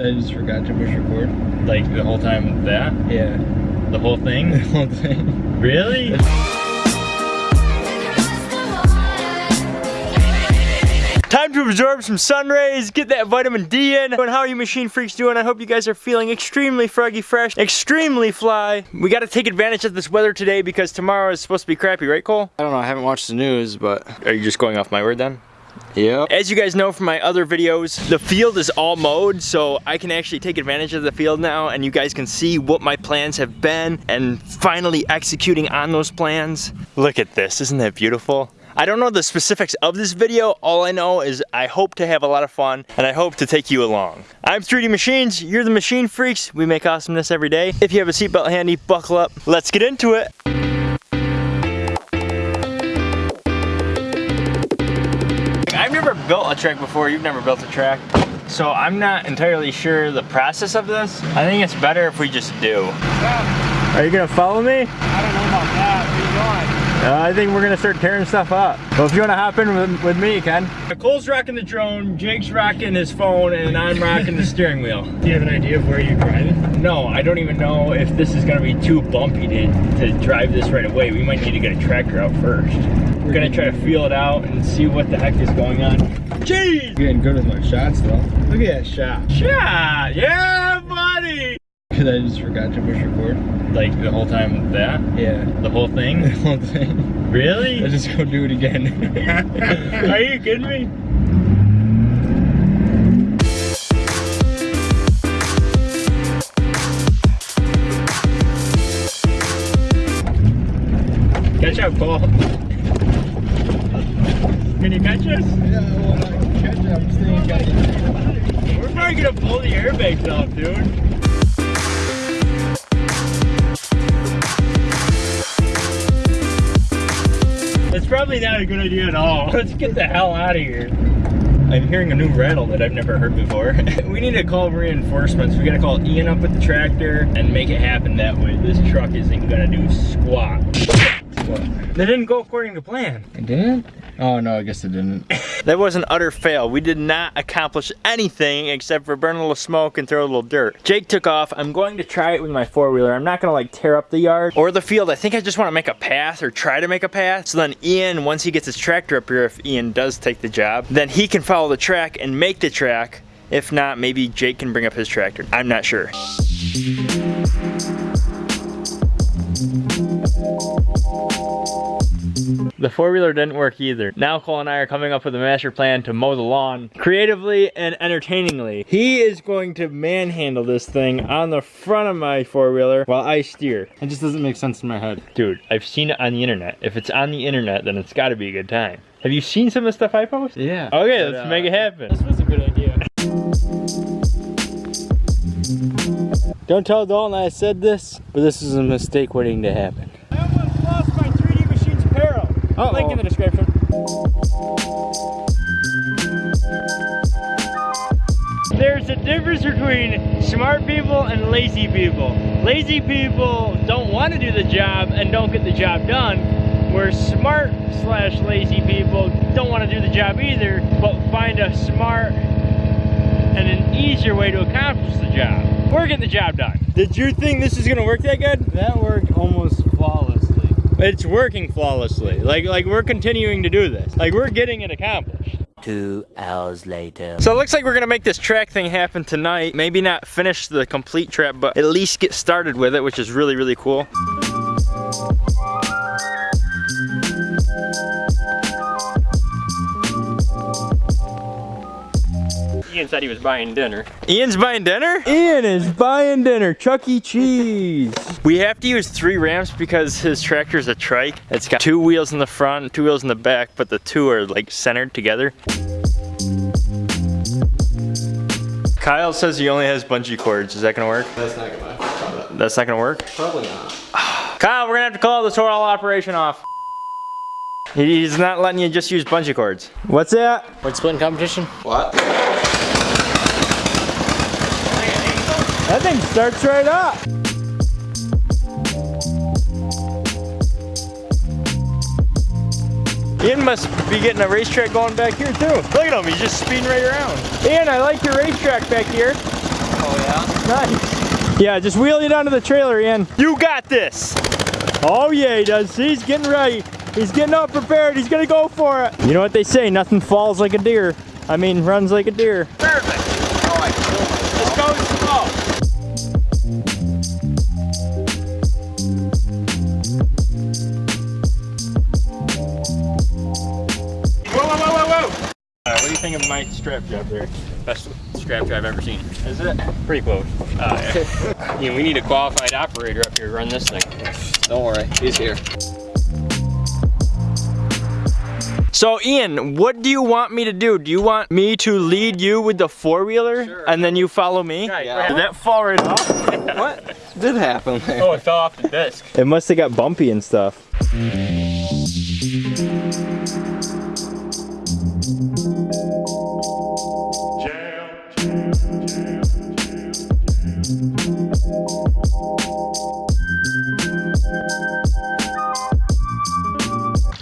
I just forgot to push record. Like the whole time that? Yeah. The whole thing? The thing? whole thing. really? Time to absorb some sun rays, get that vitamin D in. And how are you machine freaks doing? I hope you guys are feeling extremely froggy fresh, extremely fly. We gotta take advantage of this weather today because tomorrow is supposed to be crappy, right Cole? I don't know, I haven't watched the news, but Are you just going off my word then? Yeah. As you guys know from my other videos, the field is all mowed, so I can actually take advantage of the field now and you guys can see what my plans have been and finally executing on those plans. Look at this, isn't that beautiful? I don't know the specifics of this video, all I know is I hope to have a lot of fun and I hope to take you along. I'm 3D Machines, you're the machine freaks, we make awesomeness every day. If you have a seatbelt handy, buckle up, let's get into it. Built a track before, you've never built a track. So I'm not entirely sure the process of this. I think it's better if we just do. Are you gonna follow me? I don't know about that. Where you going? Uh, I think we're gonna start tearing stuff up. Well, if you wanna hop in with, with me, Ken. Cole's rocking the drone, Jake's rocking his phone, and I'm rocking the steering wheel. Do you have an idea of where you're driving? No, I don't even know if this is gonna be too bumpy to, to drive this right away. We might need to get a tractor out first. We're gonna try to feel it out and see what the heck is going on. Jeez! Getting good with my shots though. Look at that shot. Shot! Yeah, buddy! Cause I just forgot to push record. Like the whole time that? Yeah. The whole thing? The whole thing. Really? I just go do it again. Are you kidding me? Catch up, Paul. Can you catch us? yeah, well, I catch it. I'm. We're probably gonna pull the airbags off, dude. It's probably not a good idea at all. Let's get the hell out of here. I'm hearing a new rattle that I've never heard before. we need to call reinforcements. We gotta call Ian up with the tractor and make it happen that way. This truck isn't gonna do squat. What? That didn't go according to plan. It didn't? Oh no, I guess it didn't. That was an utter fail. We did not accomplish anything except for burn a little smoke and throw a little dirt. Jake took off. I'm going to try it with my four-wheeler. I'm not gonna like tear up the yard or the field. I think I just wanna make a path or try to make a path. So then Ian, once he gets his tractor up here, if Ian does take the job, then he can follow the track and make the track. If not, maybe Jake can bring up his tractor. I'm not sure. The four-wheeler didn't work either. Now Cole and I are coming up with a master plan to mow the lawn creatively and entertainingly. He is going to manhandle this thing on the front of my four-wheeler while I steer. It just doesn't make sense in my head. Dude, I've seen it on the internet. If it's on the internet, then it's gotta be a good time. Have you seen some of the stuff I post? Yeah. Okay, But, let's uh, make it happen. This was a good idea. Don't tell Dalton I said this, but this is a mistake waiting to happen. I almost lost my 3D Machines apparel. Uh-oh. Link in the description. There's a difference between smart people and lazy people. Lazy people don't want to do the job and don't get the job done, where smart slash lazy people don't want to do the job either, but find a smart and an easier way to accomplish the job. We're getting the job done. Did you think this is gonna work that good? That worked almost flawlessly. It's working flawlessly. Like like we're continuing to do this. Like we're getting it accomplished. Two hours later. So it looks like we're gonna make this track thing happen tonight. Maybe not finish the complete track, but at least get started with it, which is really, really cool. Ian said he was buying dinner. Ian's buying dinner? Ian is buying dinner, Chuck E. Cheese. We have to use three ramps because his tractor is a trike. It's got two wheels in the front, two wheels in the back, but the two are like centered together. Kyle says he only has bungee cords. Is that gonna work? That's not gonna probably, That's not gonna work? probably not. Kyle, we're gonna have to call this whole operation off. He's not letting you just use bungee cords. What's that? Word splitting competition? What? That thing starts right up. Ian must be getting a racetrack going back here too. Look at him, he's just speeding right around. Ian, I like your racetrack back here. Oh yeah? Nice. Yeah, just wheel it onto the trailer, Ian. You got this. Oh yeah, he does. See, he's getting ready. He's getting up prepared. He's gonna go for it. You know what they say? Nothing falls like a deer. I mean, runs like a deer. What do you think of my strap job there? Best strap job I've ever seen. Is it? Pretty close. Uh, yeah. You know, we need a qualified operator up here to run this thing. Don't worry, he's here. So Ian, what do you want me to do? Do you want me to lead you with the four-wheeler and then you follow me? Yeah. Did that fall right off? What did happen there? Oh, it fell off the disc. It must have got bumpy and stuff.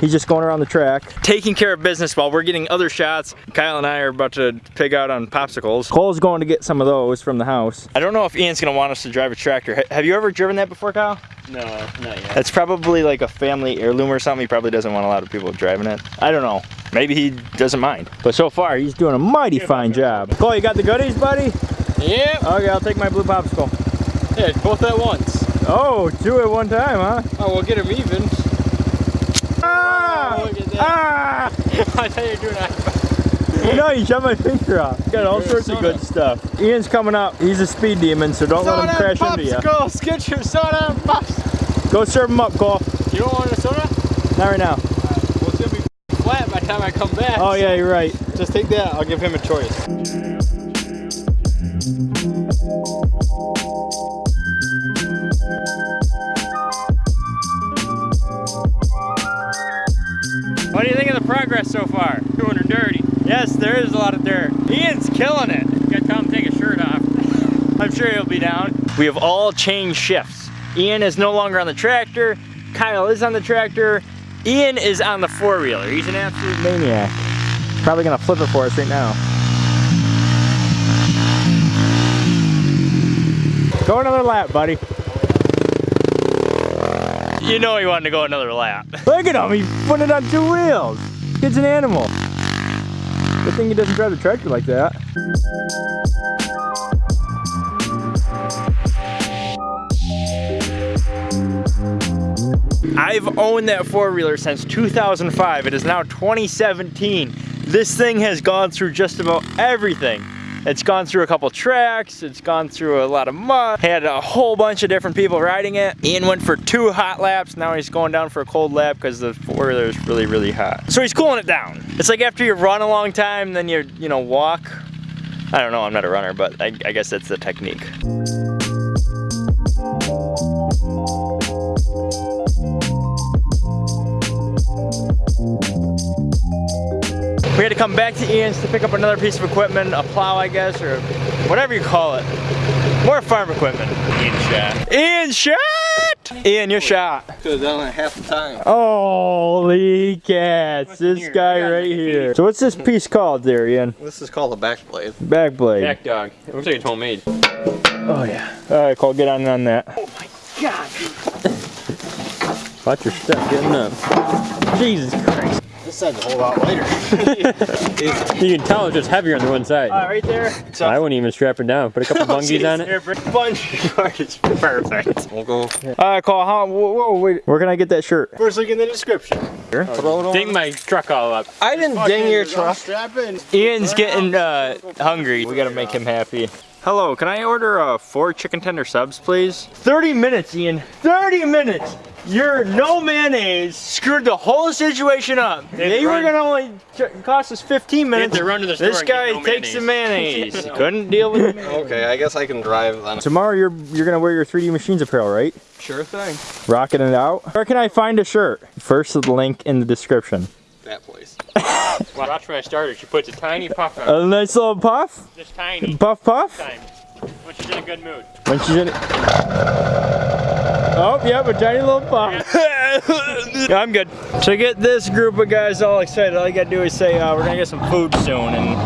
He's just going around the track. Taking care of business while we're getting other shots. Kyle and I are about to pig out on popsicles. Cole's going to get some of those from the house. I don't know if Ian's gonna want us to drive a tractor. Have you ever driven that before, Kyle? No, not yet. That's probably like a family heirloom or something. He probably doesn't want a lot of people driving it. I don't know. Maybe he doesn't mind. But so far, he's doing a mighty fine job. Cole, you got the goodies, buddy? Yep. Okay, I'll take my blue popsicle. Yeah, both at once. Oh, two at one time, huh? Oh, we'll get them even. Ah! look at that. I thought you were doing that. No, you shut my finger off. Got all sorts of good stuff. Ian's coming up. He's a speed demon, so don't let him crash into you. Popsicles, get your soda and pops. Go serve him up, Cole. You don't want a soda? Not right now. Well, it's gonna be flat by the time I come back. Oh yeah, you're right. Just take that. I'll give him a choice. What do you think of the progress so far? Doing dirty. Yes, there is a lot of dirt. Ian's killing it. Gotta tell him to take his shirt off. I'm sure he'll be down. We have all changed shifts. Ian is no longer on the tractor. Kyle is on the tractor. Ian is on the four-wheeler. He's an absolute Maniac. Probably gonna flip it for us right now. Go another lap, buddy. You know he wanted to go another lap. Look at him, he's putting it on two wheels. Kid's an animal. Good thing he doesn't drive the tractor like that. I've owned that four-wheeler since 2005. It is now 2017. This thing has gone through just about everything. It's gone through a couple tracks, it's gone through a lot of mud, had a whole bunch of different people riding it. Ian went for two hot laps, now he's going down for a cold lap because the four-wheeler is really, really hot. So he's cooling it down. It's like after you run a long time, then you, you know, walk. I don't know, I'm not a runner, but I, I guess that's the technique. Come back to Ian's to pick up another piece of equipment, a plow, I guess, or whatever you call it. More farm equipment. Ian shot. Ian shot! Ian, you're shot. Could have done it half the time. Holy cats, What's this here? guy I right it. here. So what's this piece called there, Ian? This is called a back blade. Back blade. Back dog. It looks like it's homemade. Oh yeah. All right, Cole, get on on that. Oh my God. Watch your step getting up. Jesus Christ. This side's a whole lot lighter. You can tell it's just heavier on the one side. Uh, right there. So, I wouldn't even strap it down. Put a couple bungees on it. Here, bring a bunch cord is perfect. We'll go All right, Cole, how, whoa, whoa, wait. Where can I get that shirt? First link in the description. throw it on. Ding my truck all up. I didn't ding your truck. Strap. Ian's getting uh, hungry. We gotta make him happy. Hello, can I order uh, four chicken tender subs, please? 30 minutes, Ian. 30 minutes. Your no mayonnaise screwed the whole situation up. They were gonna only cost us 15 minutes. to run to the store This and get guy no takes the mayonnaise. Couldn't deal with it. Okay, I guess I can drive then. Tomorrow you're you're gonna wear your 3D Machines apparel, right? Sure thing. Rocking it out. Where can I find a shirt? First link in the description. That place. Watch when I started. She puts a tiny puff on. A nice little puff. Just tiny. Puff puff. Time. When she's in a good mood. When she's in. Oh, yep, a tiny little puff. Yeah, I'm good. To get this group of guys all excited, all you gotta do is say uh, we're gonna get some food soon, and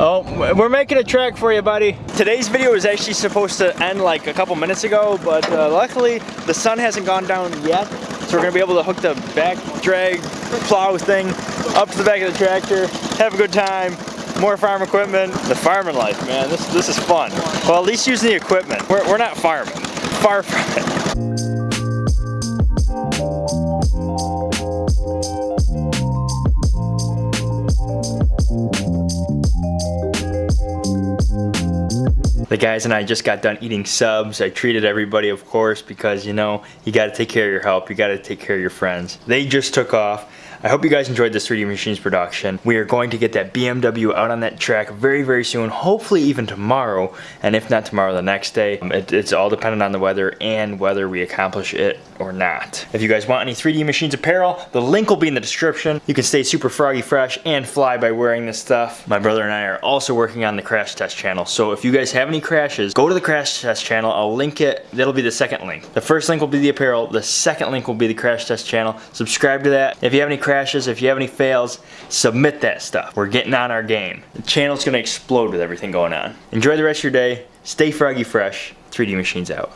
Oh, we're making a track for you, buddy. Today's video was actually supposed to end like a couple minutes ago, but uh, luckily the sun hasn't gone down yet. So we're gonna be able to hook the back drag plow thing up to the back of the tractor, have a good time, more farm equipment. The farming life, man, this, this is fun. Well, at least using the equipment. We're, we're not farming, far from it. Guys and I just got done eating subs. I treated everybody, of course, because you know, you gotta take care of your help, you gotta take care of your friends. They just took off. I hope you guys enjoyed this 3D Machines production. We are going to get that BMW out on that track very, very soon, hopefully even tomorrow, and if not tomorrow, the next day. Um, It, it's all dependent on the weather and whether we accomplish it or not. If you guys want any 3D Machines apparel, the link will be in the description. You can stay super froggy fresh and fly by wearing this stuff. My brother and I are also working on the crash test channel, so if you guys have any crashes, go to the crash test channel. I'll link it. That'll be the second link. The first link will be the apparel. The second link will be the crash test channel. Subscribe to that. If you have any crashes, if you have any fails, submit that stuff. We're getting on our game. The channel's gonna explode with everything going on. Enjoy the rest of your day. Stay froggy fresh. 3D Machines out.